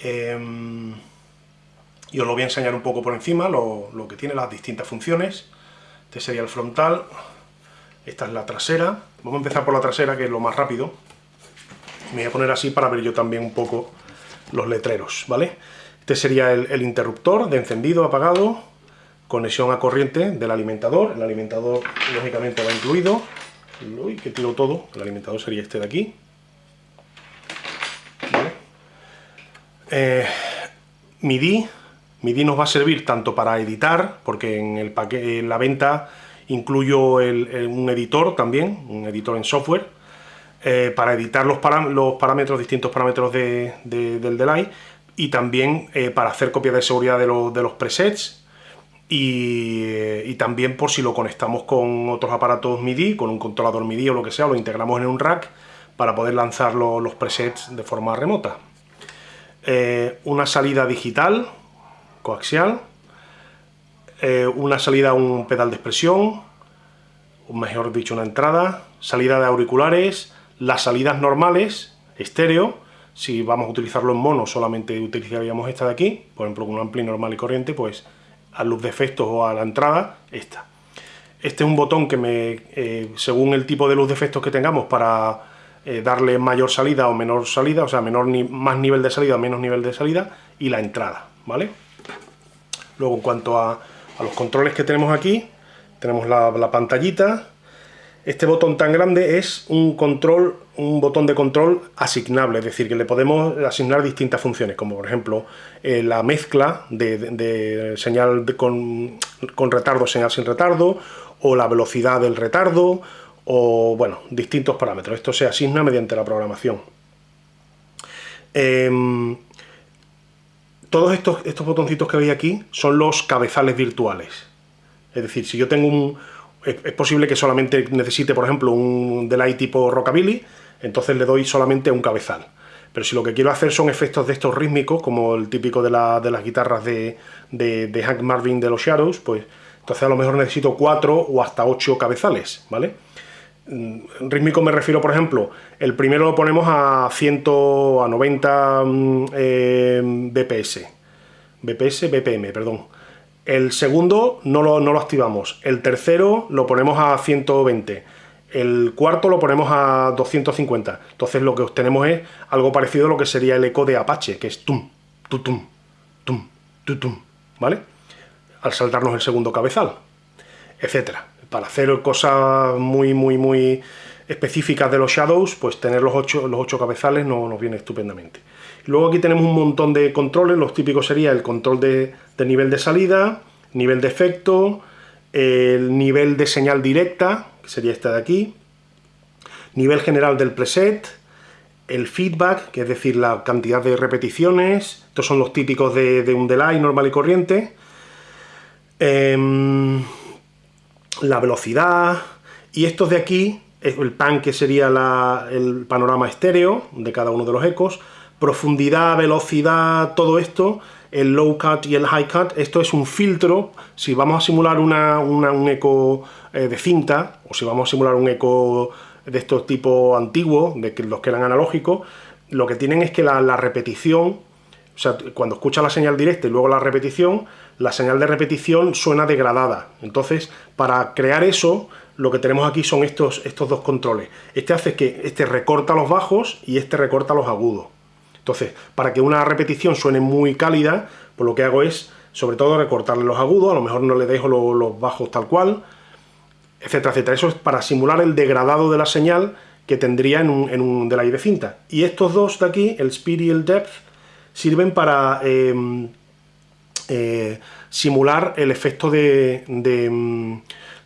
Em, y os lo voy a enseñar un poco por encima, lo, lo que tiene, las distintas funciones. Este sería el frontal, esta es la trasera. Vamos a empezar por la trasera, que es lo más rápido. Me voy a poner así para ver yo también un poco los letreros, ¿vale? Este sería el, interruptor de encendido, apagado, conexión a corriente del alimentador. El alimentador, lógicamente, va incluido. Uy, que tiro todo. El alimentador sería este de aquí. Eh, MIDI. MIDI nos va a servir tanto para editar, porque en, el paquete, en la venta incluyo un editor también, un editor en software, eh, para editar los, los, parámetros, distintos parámetros del delay, y también eh, para hacer copias de seguridad de, los presets, y, también por si lo conectamos con otros aparatos MIDI, con un controlador MIDI o lo que sea, lo integramos en un rack para poder lanzar los presets de forma remota. Eh, una salida digital, coaxial, eh, una salida a un pedal de expresión, mejor dicho una entrada, salida de auriculares, las salidas normales, estéreo, si vamos a utilizarlo en mono solamente utilizaríamos esta de aquí, por ejemplo con un ampli normal y corriente, pues a luz de efectos o a la entrada, esta. Este es un botón que me, eh, según el tipo de luz de efectos que tengamos para eh, darle mayor salida o menor salida, o sea, menor ni más nivel de salida o menos nivel de salida, y la entrada, ¿vale? Luego en cuanto a los controles que tenemos aquí, tenemos la, pantallita, este botón tan grande es un control, un botón de control asignable, es decir, que le podemos asignar distintas funciones, como por ejemplo eh, la mezcla de, señal con, con, retardo, señal sin retardo, o la velocidad del retardo, o bueno, distintos parámetros. Esto se asigna mediante la programación. Em, todos estos, estos botoncitos que veis aquí son los cabezales virtuales. Es decir, si yo tengo un... Es, posible que solamente necesite, por ejemplo, un delay tipo rockabilly, entonces le doy solamente un cabezal. Pero si lo que quiero hacer son efectos de estos rítmicos, como el típico de, las guitarras de, de, Hank Marvin de los Shadows, pues entonces a lo mejor necesito cuatro o hasta ocho cabezales, ¿vale? Rítmico me refiero, por ejemplo, el primero lo ponemos a 100, a 90 mm, eh, BPS, BPS, BPM, perdón. El segundo no lo, no lo activamos, el tercero lo ponemos a 120, el cuarto lo ponemos a 250. Entonces lo que obtenemos es algo parecido a lo que sería el eco de Apache, que es tum, tutum, tum, tutum, ¿vale? Al saltarnos el segundo cabezal, etcétera para hacer cosas muy, muy, muy específicas de los Shadows, pues tener los ocho, los ocho cabezales no, nos viene estupendamente. Luego aquí tenemos un montón de controles, los típicos sería el control de, nivel de salida, nivel de efecto, el nivel de señal directa, que sería este de aquí, nivel general del preset, el feedback, que es decir, la cantidad de repeticiones, estos son los típicos de, un delay normal y corriente, em, la velocidad, y estos de aquí, el pan que sería el panorama estéreo de cada uno de los ecos, profundidad, velocidad, todo esto, el low cut y el high cut, esto es un filtro, si vamos a simular una, un eco eh, de cinta, o si vamos a simular un eco de estos tipo antiguos, de que, los que eran analógicos, lo que tienen es que la, la repetición, o sea, cuando escucha la señal directa y luego la repetición, la señal de repetición suena degradada. Entonces, para crear eso, lo que tenemos aquí son estos, estos dos controles. Este hace que este recorta los bajos y este recorta los agudos. Entonces, para que una repetición suene muy cálida, pues lo que hago es, sobre todo, recortarle los agudos, a lo mejor no le dejo los bajos tal cual, etcétera, etcétera. Eso es para simular el degradado de la señal que tendría en un, en un delay de cinta. Y estos dos de aquí, el speed y el depth, sirven para... Em, eh, simular el efecto de, mm,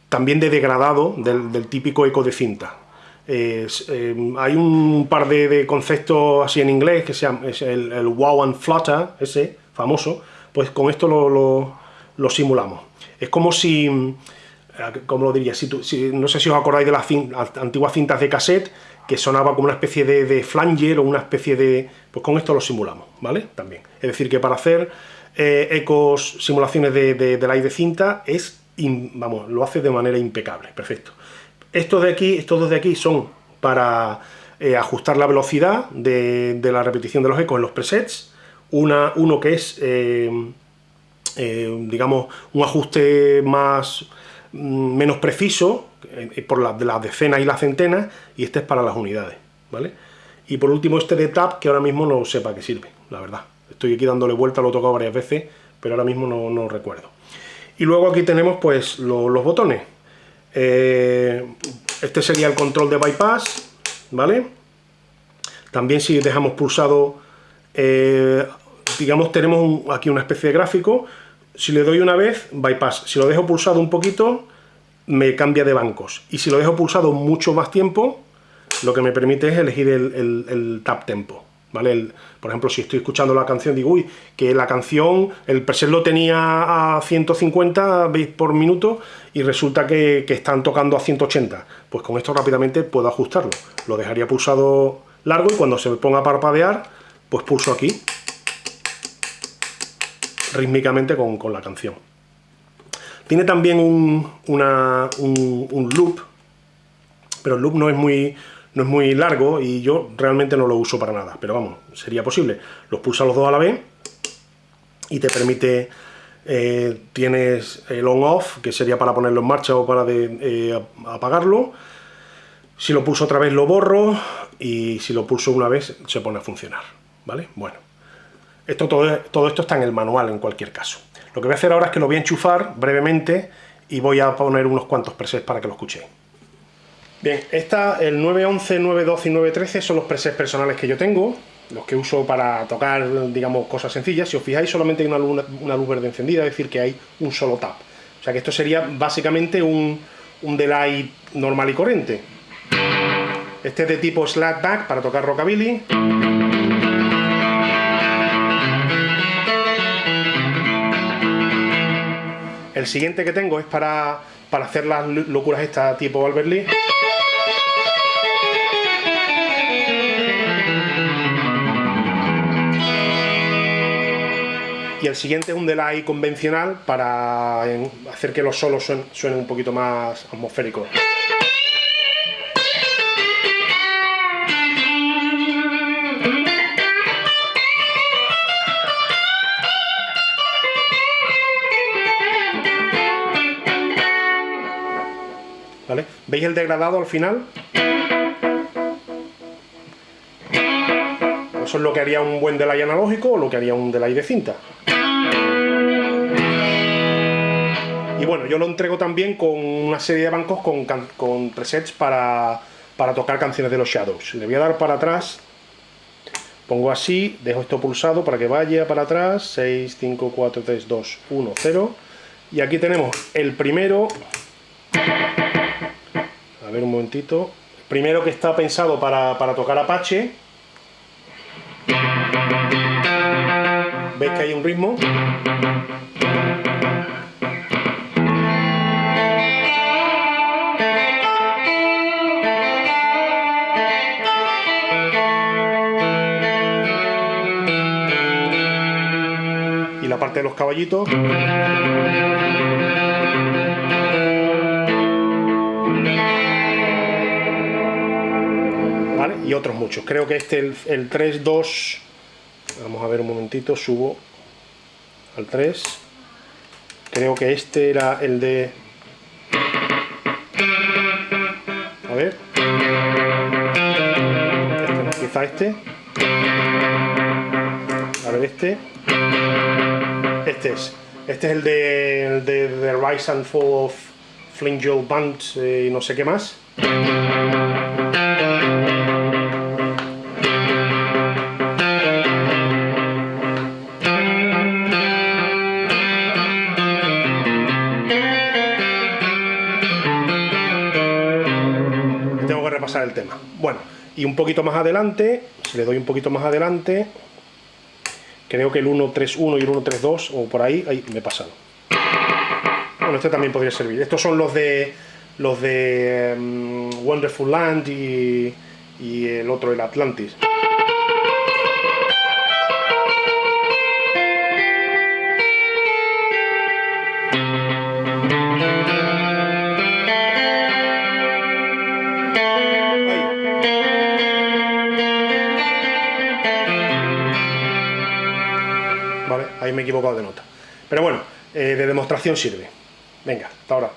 también de degradado del, típico eco de cinta. Eh, hay un par de, conceptos así en inglés que se llama es el, wow and flutter, ese famoso, pues con esto lo, simulamos. Es como si, mm, como lo diría, si, no sé si os acordáis de las, antiguas cintas de cassette, que sonaba como una especie de, de, flanger o una especie de... pues con esto lo simulamos, ¿vale? También. Es decir, que para hacer eh, ecos, simulaciones de, de, de cinta, es, vamos, lo hace de manera impecable, perfecto. Estos de aquí, estos dos de aquí son para eh, ajustar la velocidad de, la repetición de los ecos en los presets, una, uno que es, eh, digamos, un ajuste más mm, menos preciso, por las de las decenas y las centenas, y este es para las unidades, ¿vale? Y por último este de tap, que ahora mismo no sé para qué sirve, la verdad. Estoy aquí dándole vuelta, lo he tocado varias veces, pero ahora mismo no, no recuerdo. Y luego aquí tenemos pues los botones. Eh, este sería el control de bypass, ¿vale? También si dejamos pulsado, eh, digamos, tenemos aquí una especie de gráfico. Si le doy una vez, bypass. Si lo dejo pulsado un poquito, me cambia de bancos. Y si lo dejo pulsado mucho más tiempo, lo que me permite es elegir el, el tap tempo. ¿Vale? por ejemplo, si estoy escuchando la canción, digo, uy, que la canción, el preset lo tenía a 150 bits por minuto y resulta que, están tocando a 180. Pues con esto rápidamente puedo ajustarlo. Lo dejaría pulsado largo y cuando se me ponga a parpadear, pues pulso aquí, rítmicamente con, la canción. Tiene también un, un loop, pero el loop no es muy no es muy largo y yo realmente no lo uso para nada, pero vamos, sería posible. Los pulsa los dos a la vez y te permite, eh, tienes el on-off, que sería para ponerlo en marcha o para eh, apagarlo. Si lo pulso otra vez lo borro y si lo pulso una vez se pone a funcionar, ¿vale? Bueno, esto, todo, todo esto está en el manual en cualquier caso. Lo que voy a hacer ahora es que lo voy a enchufar brevemente y voy a poner unos cuantos presets para que lo escuchéis. Bien, esta, el 911, 912 y 913 son los presets personales que yo tengo, los que uso para tocar, digamos, cosas sencillas. Si os fijáis, solamente hay una luz, verde encendida, es decir, que hay un solo tap. O sea que esto sería básicamente un, un delay normal y corriente. Este es de tipo slapback para tocar rockabilly. El siguiente que tengo es para, para hacer las locuras estas tipo Albert Lee. Y el siguiente es un delay convencional para hacer que los solos suenen, un poquito más atmosféricos. ¿Vale? ¿Veis el degradado al final? Eso es lo que haría un buen delay analógico o lo que haría un delay de cinta. Y bueno, yo lo entrego también con una serie de bancos con, presets para, tocar canciones de los Shadows. Le voy a dar para atrás, pongo así, dejo esto pulsado para que vaya para atrás, 6, 5, 4, 3, 2, 1, 0. Y aquí tenemos el primero, a ver un momentito, primero que está pensado para, para tocar Apache. ¿Veis que hay un ritmo? de los caballitos. ¿Vale? Y otros muchos. Creo que este, el, el 3, 2... Vamos a ver un momentito, subo al 3. Creo que este era el de... A ver. Este, quizá este. A ver este. Este es. Este es el de, The Rise and Fall of Flint Joe Band eh, y no sé qué más. Y un poquito más adelante, si le doy un poquito más adelante, Creo que el 1.3.1 y el 1.3.2 o por ahí, ahí me he pasado. Bueno, este también podría servir. Estos son los de los de mm, Wonderful Land y, y el otro, el Atlantis. Ahí me he equivocado de nota. Pero bueno, eh, de demostración sirve. Venga, hasta ahora.